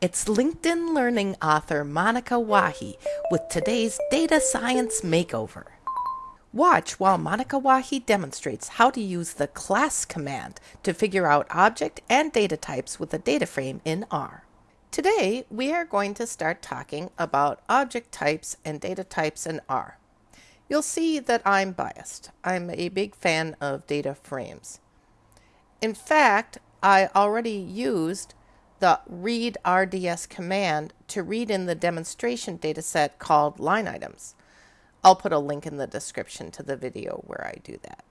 It's LinkedIn Learning author Monika Wahi with today's Data Science Makeover. Watch while Monika Wahi demonstrates how to use the class command to figure out object and data types with a data frame in R. Today, we are going to start talking about object types and data types in R. You'll see that I'm biased. I'm a big fan of data frames. In fact, I already used the read RDS command to read in the demonstration dataset called line items. I'll put a link in the description to the video where I do that.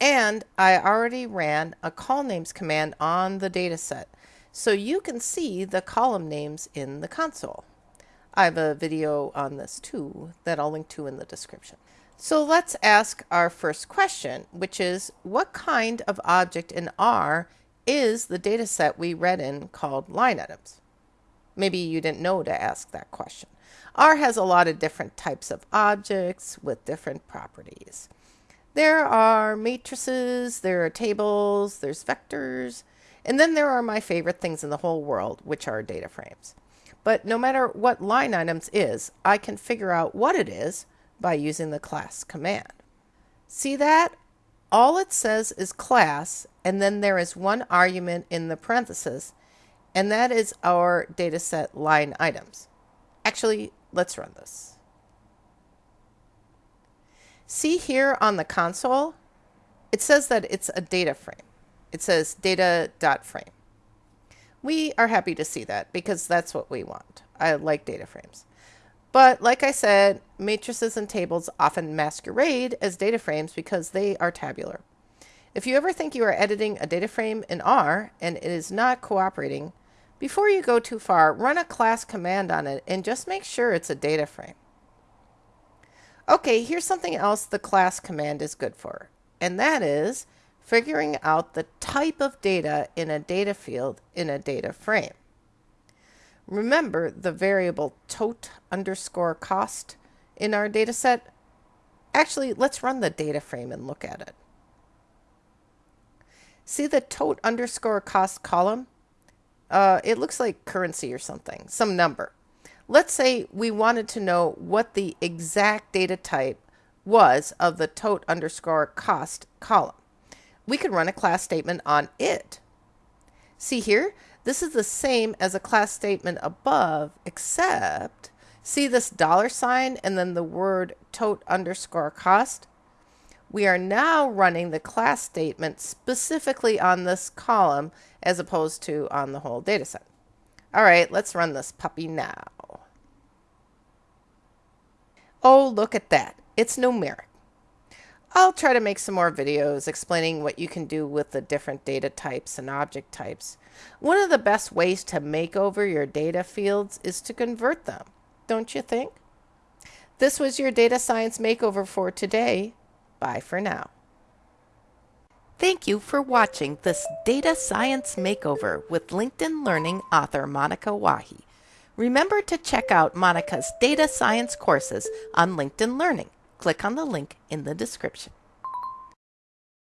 And I already ran a colnames command on the dataset, so you can see the column names in the console. I have a video on this too that I'll link to in the description. So let's ask our first question, which is what kind of object in R is the data set we read in called line items? Maybe you didn't know to ask that question. R has a lot of different types of objects with different properties. There are matrices, there are tables, there's vectors, and then there are my favorite things in the whole world, which are data frames. But no matter what line items is, I can figure out what it is by using the class command. See that? All it says is class, and then there is one argument in the parenthesis, and that is our dataset line items. Actually, let's run this. See here on the console, it says that it's a data frame. It says data.frame. We are happy to see that because that's what we want. I like data frames. But like I said, matrices and tables often masquerade as data frames because they are tabular. If you ever think you are editing a data frame in R and it is not cooperating, before you go too far, run a class command on it and just make sure it's a data frame. Okay, here's something else the class command is good for, and that is figuring out the type of data in a data field in a data frame. Remember the variable tote underscore cost in our data set? Actually, let's run the data frame and look at it. See the tote underscore cost column? Uh, it looks like currency or something, some number. Let's say we wanted to know what the exact data type was of the tote underscore cost column. We could run a class statement on it. See here, this is the same as a class statement above, except see this dollar sign and then the word tote underscore cost? We are now running the class statement specifically on this column as opposed to on the whole dataset. All right, let's run this puppy now. Oh, look at that. It's numeric. I'll try to make some more videos explaining what you can do with the different data types and object types. One of the best ways to make over your data fields is to convert them, don't you think? This was your data science makeover for today. Bye for now. Thank you for watching this Data Science Makeover with LinkedIn Learning author Monika Wahi. Remember to check out Monika's data science courses on LinkedIn Learning click on the link in the description.